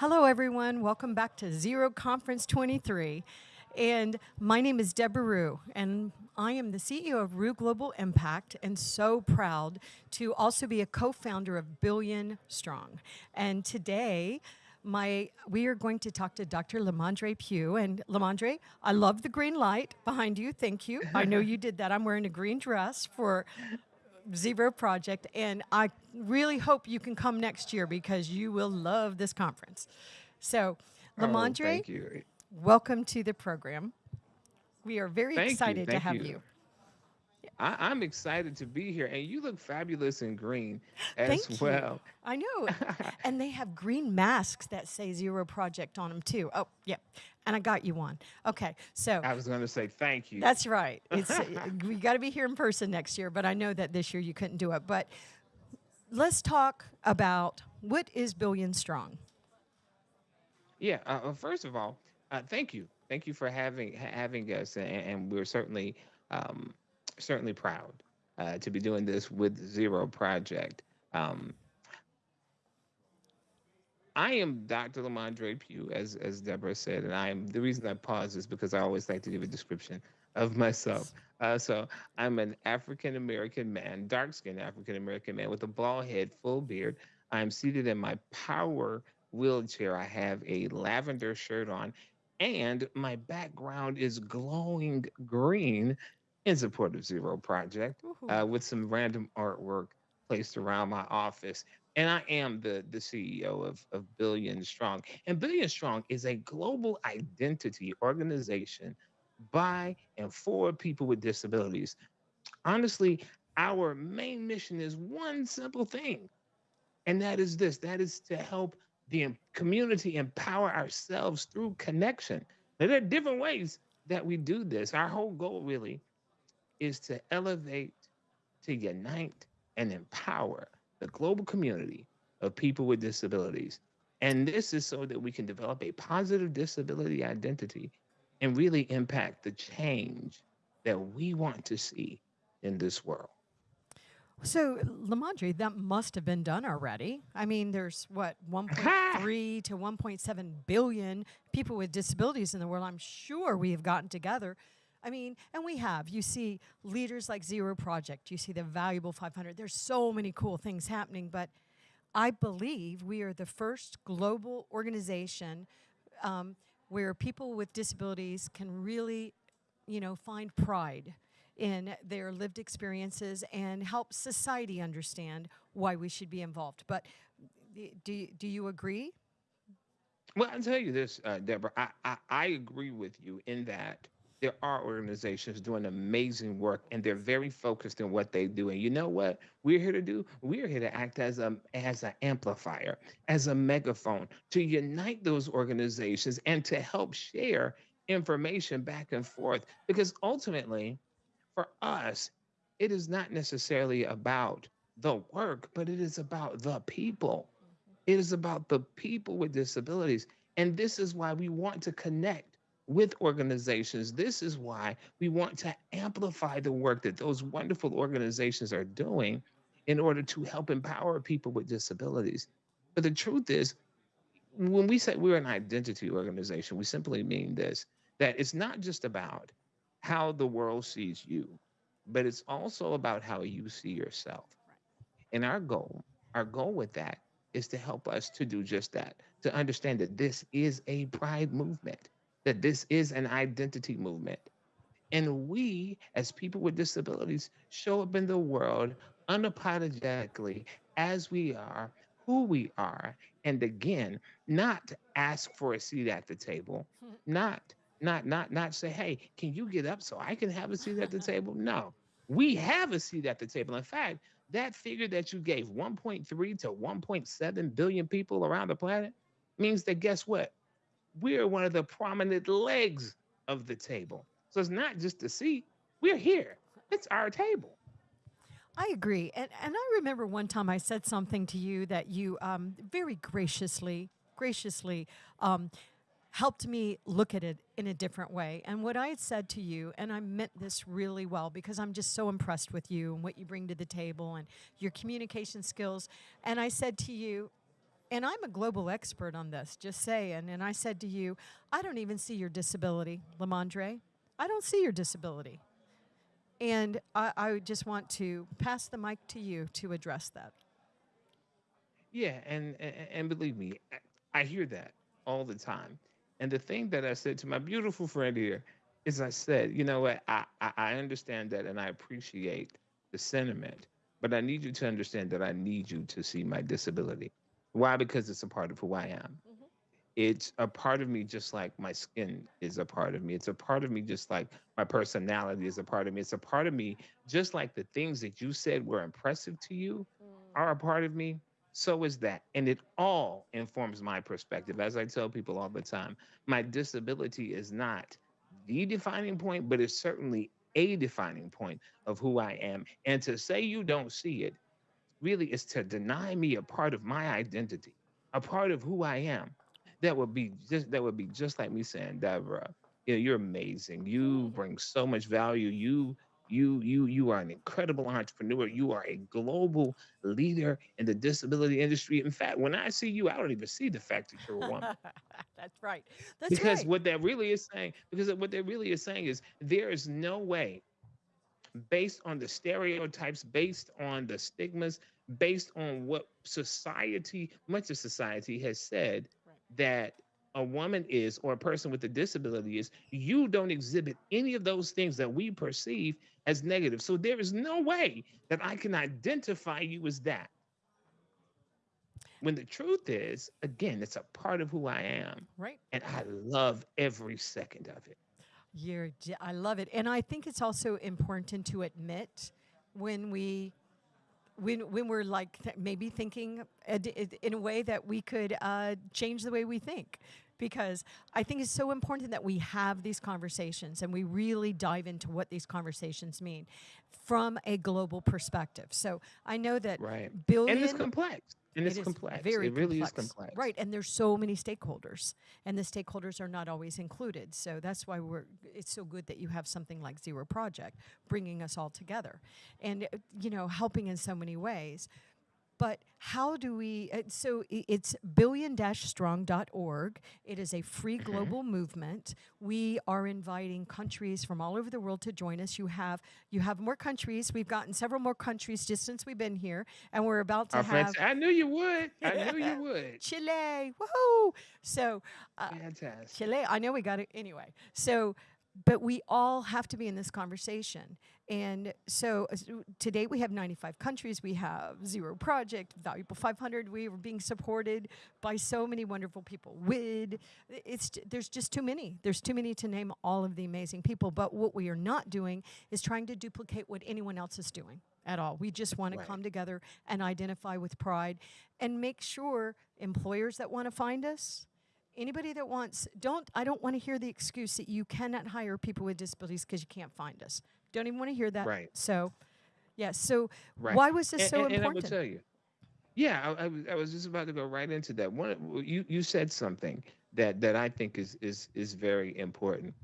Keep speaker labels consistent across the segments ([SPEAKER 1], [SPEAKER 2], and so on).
[SPEAKER 1] Hello, everyone. Welcome back to Zero Conference 23. And my name is Deborah Ruh, and I am the CEO of Ruh Global Impact and so proud to also be a co-founder of Billion Strong. And today, my, we are going to talk to Dr. Lamondre Pugh. And Lamondre, I love the green light behind you. Thank you. I know you did that. I'm wearing a green dress for Zero Project, and I really hope you can come next year because you will love this conference. So, Lamondre,
[SPEAKER 2] oh,
[SPEAKER 1] welcome to the program. We are very
[SPEAKER 2] thank
[SPEAKER 1] excited
[SPEAKER 2] you,
[SPEAKER 1] to have you.
[SPEAKER 2] you. I, am excited to be here, and you look fabulous in green as
[SPEAKER 1] Thank
[SPEAKER 2] well.
[SPEAKER 1] You. I know, and they have green masks that say Zero Project on them too. Oh, yep, and I got you one. Okay, so
[SPEAKER 2] I was going to say thank you.
[SPEAKER 1] That's right. It's we got to be here in person next year, but I know that this year you couldn't do it. But let's talk about what is Billion Strong.
[SPEAKER 2] Yeah. Uh, first of all, uh, thank you, thank you for having having us, and, and we're certainly. Um, certainly proud uh, to be doing this with Zero Project. Um, I am Dr. Lamondre Pugh, as as Deborah said, and I am the reason I pause is because I always like to give a description of myself. Uh, so I'm an African American man, dark skinned African American man with a bald head, full beard. I'm seated in my power wheelchair. I have a lavender shirt on, and my background is glowing green in support of Zero Project uh, with some random artwork placed around my office. And I am the, the CEO of, of Billion Strong. And Billion Strong is a global identity organization by and for people with disabilities. Honestly, our main mission is one simple thing, and that is this that is to help the community empower ourselves through connection. Now, there are different ways that we do this. Our whole goal, really, is to elevate, to unite, and empower the global community of people with disabilities. And this is so that we can develop a positive disability identity and really impact the change that we want to see in this world.
[SPEAKER 1] So, Lamondre, that must have been done already. I mean, there's what 1.3 to 1.7 billion people with disabilities in the world. I'm sure we have gotten together I mean, and we have. You see leaders like Zero Project, you see the Valuable 500. There's so many cool things happening, but I believe we are the first global organization um, where people with disabilities can really, you know, find pride in their lived experiences and help society understand why we should be involved. But do, do you agree?
[SPEAKER 2] Well, I'll tell you this, uh, Deborah. I, I, I agree with you in that there are organizations doing amazing work and they're very focused in what they do. And you know what we're here to do? We're here to act as a as an amplifier, as a megaphone to unite those organizations and to help share information back and forth. Because ultimately, for us, it is not necessarily about the work, but it is about the people. Mm-hmm. It is about the people with disabilities. And this is why we want to connect with organizations. This is why we want to amplify the work that those wonderful organizations are doing in order to help empower people with disabilities. But the truth is, when we say we're an identity organization, we simply mean this that it's not just about how the world sees you, but it's also about how you see yourself. And our goal, our goal with that is to help us to do just that, to understand that this is a pride movement that this is an identity movement. And we, as people with disabilities, show up in the world unapologetically as we are, who we are, and again, not ask for a seat at the table, not not not not say, hey, can you get up so I can have a seat at the table? No, we have a seat at the table. In fact, that figure that you gave, 1.3 to 1.7 billion people around the planet, means that guess what? We're one of the prominent legs of the table. So it's not just a seat, we're here. It's our table.
[SPEAKER 1] I agree. And, and I remember one time I said something to you that you um, very graciously, graciously um, helped me look at it in a different way. And what I had said to you, and I meant this really well because I'm just so impressed with you and what you bring to the table and your communication skills. And I said to you, And I'm a global expert on this, just saying. And I said to you, I don't even see your disability, Lamondre. I don't see your disability. And I, I just want to pass the mic to you to address that.
[SPEAKER 2] Yeah, and, and and believe me, I hear that all the time. And the thing that I said to my beautiful friend here is, I said, you know what, I I, I understand that, and I appreciate the sentiment, but I need you to understand that I need you to see my disability. Why? Because it's a part of who I am.
[SPEAKER 1] Mhm.
[SPEAKER 2] It's a part of me, just like my skin is a part of me. It's a part of me, just like my personality is a part of me. It's a part of me, just like the things that you said were impressive to you are a part of me, so is that. And it all informs my perspective. As I tell people all the time, my disability is not the defining point, but it's certainly a defining point of who I am. And to say you don't see it really is to deny me a part of my identity, a part of who I am. That would be just that would be just like me saying, Deborah, you know, you're amazing. You bring so much value. You you you you are an incredible entrepreneur. You are a global leader in the disability industry. In fact, when I see you, I don't even see the fact that you're a woman.
[SPEAKER 1] That's right. That's
[SPEAKER 2] Because
[SPEAKER 1] right.
[SPEAKER 2] what that really is saying, because what that really is saying is there is no way based on the stereotypes, based on the stigmas, based on what society, much of society has said
[SPEAKER 1] Right.
[SPEAKER 2] that a woman is or a person with a disability is, you don't exhibit any of those things that we perceive as negative. So there is no way that I can identify you as that. When the truth is, again, it's a part of who I am.
[SPEAKER 1] Right.
[SPEAKER 2] And I love every second of it.
[SPEAKER 1] You're, I love it. And I think it's also important to admit when we when when we're like th- maybe thinking i- in a way that we could uh, change the way we think because i think it's so important that we have these conversations and we really dive into what these conversations mean from a global perspective so i know that
[SPEAKER 2] Right.
[SPEAKER 1] billion
[SPEAKER 2] And it's complex. And it's
[SPEAKER 1] is
[SPEAKER 2] complex.
[SPEAKER 1] very
[SPEAKER 2] it really
[SPEAKER 1] complex.
[SPEAKER 2] is complex.
[SPEAKER 1] Right, and there's so many stakeholders, and the stakeholders are not always included. So that's why we're. It's so good that you have something like Zero Project bringing us all together, and you know helping in so many ways. But how do we? Uh, so it's billion-strong.org. It is a free
[SPEAKER 2] Mhm.
[SPEAKER 1] global movement. We are inviting countries from all over the world to join us. You have you have more countries. We've gotten several more countries just since we've been here, and we're about to
[SPEAKER 2] Our
[SPEAKER 1] have
[SPEAKER 2] friends, I knew you would. I knew you would.
[SPEAKER 1] Chile. Woohoo! So, uh,
[SPEAKER 2] Fantastic.
[SPEAKER 1] Chile, I know we got it anyway. So, but we all have to be in this conversation. And so as- today we have 95 countries. We have Zero Project, Valuable 500. We are being supported by so many wonderful people. WID. It's there's just too many. There's too many to name all of the amazing people. But what we are not doing is trying to duplicate what anyone else is doing at all. We just want to
[SPEAKER 2] Right.
[SPEAKER 1] come together and identify with pride and make sure employers that want to find us anybody that wants don't i don't want to hear the excuse that you cannot hire people with disabilities because you can't find us don't even want to hear that
[SPEAKER 2] Right.
[SPEAKER 1] so yeah so
[SPEAKER 2] Right.
[SPEAKER 1] why was this
[SPEAKER 2] And,
[SPEAKER 1] so
[SPEAKER 2] and, and I will
[SPEAKER 1] important
[SPEAKER 2] tell you. Yeah, I, I, was, I was just about to go right into that. One, you you said something that that I think is is is very important.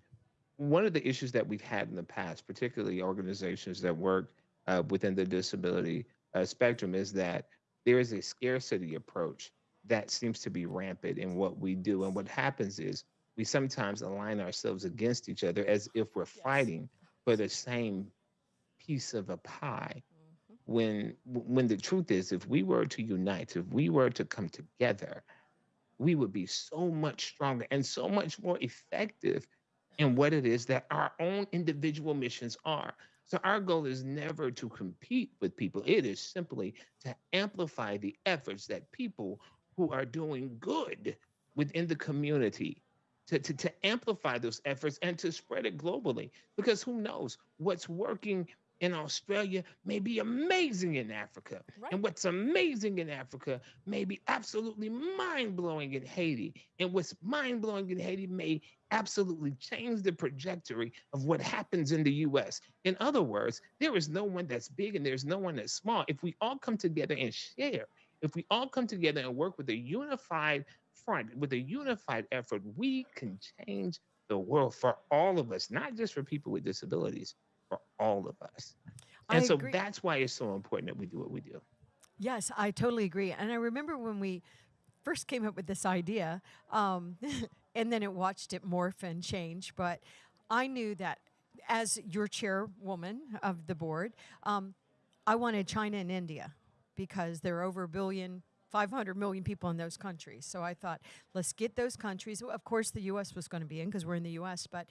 [SPEAKER 2] One of the issues that we've had in the past, particularly organizations that work uh, within the disability uh, spectrum, is that there is a scarcity approach that seems to be rampant in what we do. And what happens is we sometimes align ourselves against each other as if we're
[SPEAKER 1] Yes.
[SPEAKER 2] fighting for the same piece of a pie
[SPEAKER 1] Mhm.
[SPEAKER 2] when when the truth is if we were to unite if we were to come together we would be so much stronger and so much more effective in what it is that our own individual missions are so our goal is never to compete with people it is simply to amplify the efforts that people who are doing good within the community to, to, to amplify those efforts and to spread it globally because who knows what's working in Australia may be amazing in Africa.
[SPEAKER 1] Right.
[SPEAKER 2] And what's amazing in Africa may be absolutely mind blowing in Haiti. And what's mind blowing in Haiti may absolutely change the trajectory of what happens in the US. In other words, there is no one that's big and there's no one that's small. If we all come together and share, if we all come together and work with a unified front, with a unified effort, we can change the world for all of us, not just for people with disabilities, for all of us.
[SPEAKER 1] I
[SPEAKER 2] And so
[SPEAKER 1] agree.
[SPEAKER 2] that's why it's so important that we do what we do.
[SPEAKER 1] Yes, I totally agree. And I remember when we first came up with this idea, um, and then it watched it morph and change. But I knew that as your chairwoman of the board, um, I wanted China and India because there are over a billion 500 million people in those countries. So I thought, let's get those countries. Of course, the U.S. was going to be in because we're in the U.S., but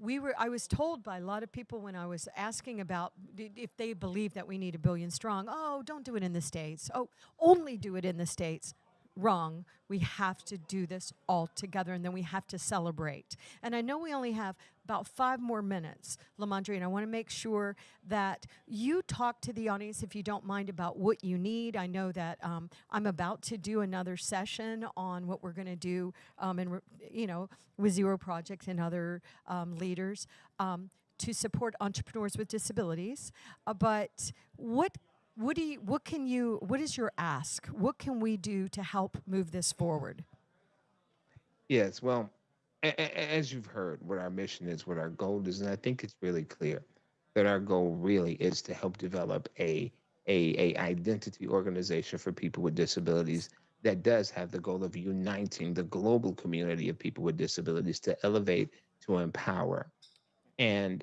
[SPEAKER 1] we were i was told by a lot of people when i was asking about if they believe that we need a billion strong oh don't do it in the states oh only do it in the states wrong we have to do this all together and then we have to celebrate and i know we only have about five more minutes lamondre and i want to make sure that you talk to the audience if you don't mind about what you need i know that um, i'm about to do another session on what we're going to do um, and you know with zero project and other um, leaders um, to support entrepreneurs with disabilities uh, but what what do you, what can you, what is your ask? What can we do to help move this forward?
[SPEAKER 2] Yes, well, as you've heard, what our mission is, what our goal is, and I think it's really clear that our goal really is to help develop a a, a identity organization for people with disabilities that does have the goal of uniting the global community of people with disabilities to elevate, to empower. And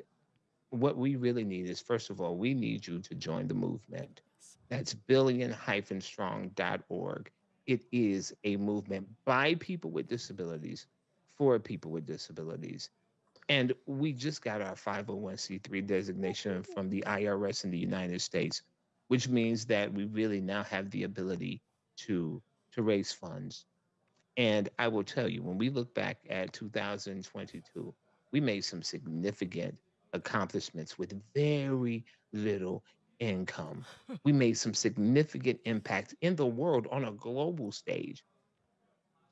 [SPEAKER 2] what we really need is, first of all, we need you to join the movement. That's billion-strong.org. It is a movement by people with disabilities for people with disabilities. And we just got our 501c3 designation from the IRS in the United States, which means that we really now have the ability to, to raise funds. And I will tell you, when we look back at 2022, we made some significant accomplishments with very little income. we made some significant impact in the world on a global stage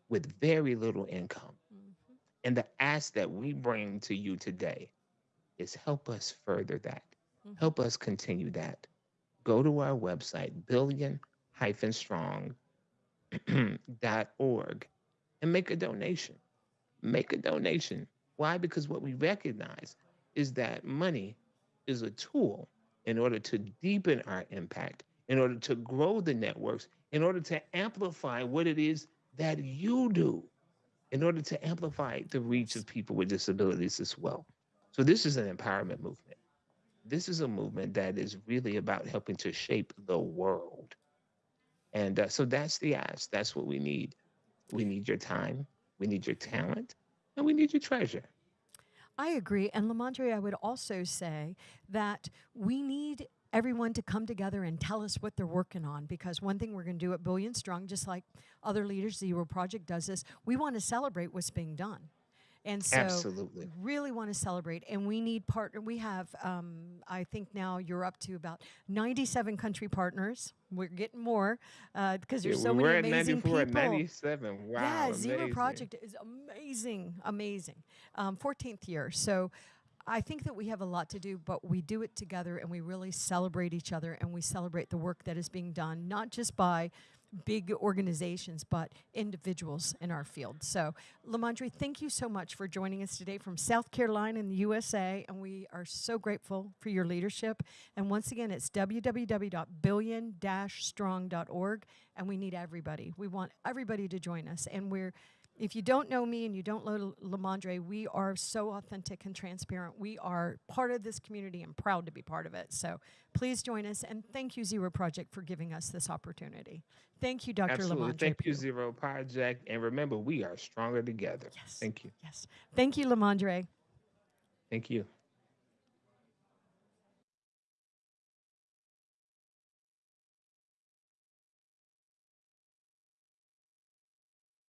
[SPEAKER 2] with very little income. And the ask that we bring to you today is help us further that. Mm-hmm. Help us continue that. Go to our website, billion-strong.org, and make a donation. Make a donation. Why? Because what we recognize is that money is a tool in order to deepen our impact, in order to grow the networks, in order to amplify what it is that you do, in order to amplify the reach of people with disabilities as well. So, this is an empowerment movement. This is a movement that is really about helping to shape the world. And uh, so that's the ask. That's what we need. We need your time, we need your talent, and we need your treasure.
[SPEAKER 1] I agree. And Lamondre, I would also say that we need everyone to come together and tell us what they're working on because one thing we're going to do at Billion Strong, just like other leaders, the Zero Project does this, we want to celebrate what's being done. And so,
[SPEAKER 2] Absolutely.
[SPEAKER 1] really want to celebrate. And we need partner. We have, um, I think now you're up to about 97 country partners. We're getting more because uh, there's yeah, so many amazing people.
[SPEAKER 2] At 97. Wow.
[SPEAKER 1] Yeah, amazing. Zero Project is amazing, amazing. Um, 14th year. So. I think that we have a lot to do, but we do it together and we really celebrate each other and we celebrate the work that is being done, not just by big organizations, but individuals in our field. So, Lamondre, thank you so much for joining us today from South Carolina in the USA, and we are so grateful for your leadership. And once again, it's www.billion-strong.org, and we need everybody. We want everybody to join us, and we're if you don't know me and you don't know Lamondre, we are so authentic and transparent. We are part of this community and proud to be part of it. So please join us. And thank you, Zero Project, for giving us this opportunity. Thank you, Dr.
[SPEAKER 2] Absolutely.
[SPEAKER 1] Lamondre.
[SPEAKER 2] Thank you, Zero Project. And remember, we are stronger together.
[SPEAKER 1] Yes.
[SPEAKER 2] Thank you.
[SPEAKER 1] Yes. Thank you, Lamondre.
[SPEAKER 2] Thank you.